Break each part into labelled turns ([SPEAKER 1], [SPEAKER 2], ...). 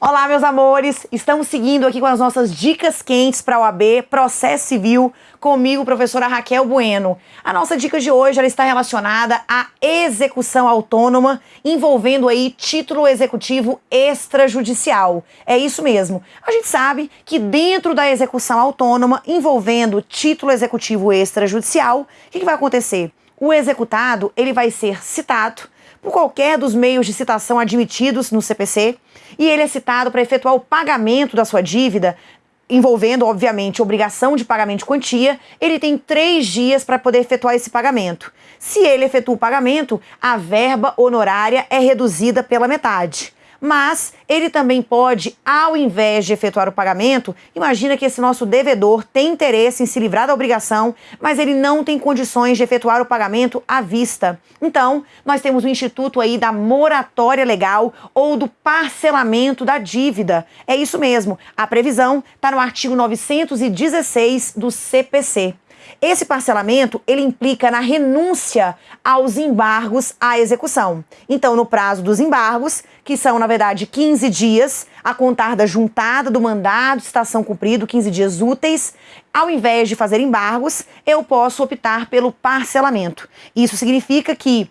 [SPEAKER 1] Olá, meus amores! Estamos seguindo aqui com as nossas dicas quentes para o AB Processo Civil, comigo, professora Raquel Bueno. A nossa dica de hoje ela está relacionada à execução autônoma, envolvendo aí título executivo extrajudicial. É isso mesmo. A gente sabe que dentro da execução autônoma, envolvendo título executivo extrajudicial, o que, que vai acontecer? O executado ele vai ser citado por qualquer dos meios de citação admitidos no CPC, e ele é citado para efetuar o pagamento da sua dívida, envolvendo, obviamente, obrigação de pagamento de quantia, ele tem três dias para poder efetuar esse pagamento. Se ele efetua o pagamento, a verba honorária é reduzida pela metade mas ele também pode, ao invés de efetuar o pagamento, imagina que esse nosso devedor tem interesse em se livrar da obrigação, mas ele não tem condições de efetuar o pagamento à vista. Então, nós temos o instituto aí da moratória legal ou do parcelamento da dívida. É isso mesmo, a previsão está no artigo 916 do CPC. Esse parcelamento, ele implica na renúncia aos embargos à execução. Então, no prazo dos embargos, que são, na verdade, 15 dias, a contar da juntada do mandado estação cumprido, 15 dias úteis, ao invés de fazer embargos, eu posso optar pelo parcelamento. Isso significa que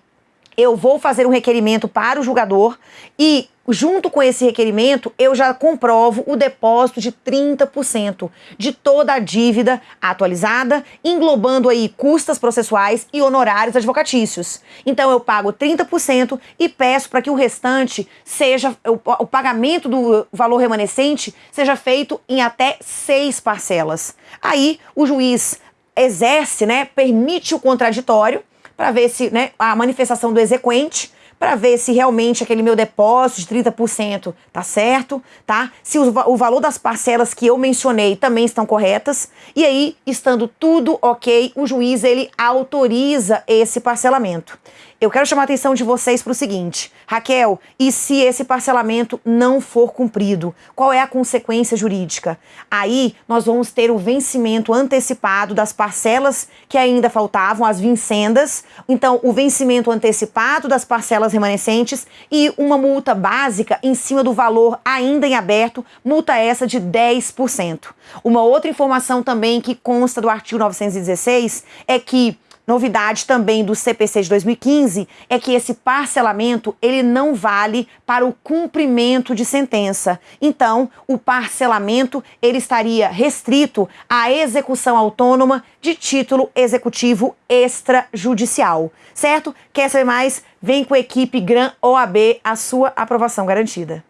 [SPEAKER 1] eu vou fazer um requerimento para o julgador e junto com esse requerimento, eu já comprovo o depósito de 30% de toda a dívida atualizada, englobando aí custas processuais e honorários advocatícios. Então eu pago 30% e peço para que o restante seja o, pagamento do valor remanescente seja feito em até seis parcelas. Aí o juiz exerce, né, permite o contraditório para ver se né, a manifestação do exequente, para ver se realmente aquele meu depósito de 30% tá certo, tá? Se o, o, valor das parcelas que eu mencionei também estão corretas. E aí, estando tudo ok, o juiz ele autoriza esse parcelamento. Eu quero chamar a atenção de vocês para o seguinte, Raquel, e se esse parcelamento não for cumprido? Qual é a consequência jurídica? Aí nós vamos ter o vencimento antecipado das parcelas que ainda faltavam, as vincendas, então o vencimento antecipado das parcelas remanescentes e uma multa básica em cima do valor ainda em aberto, multa essa de 10%. Uma outra informação também que consta do artigo 916 é que Novidade também do CPC de 2015 é que esse parcelamento ele não vale para o cumprimento de sentença. Então, o parcelamento ele estaria restrito à execução autônoma de título executivo extrajudicial, certo? Quer saber mais? Vem com a equipe Gran OAB, a sua aprovação garantida.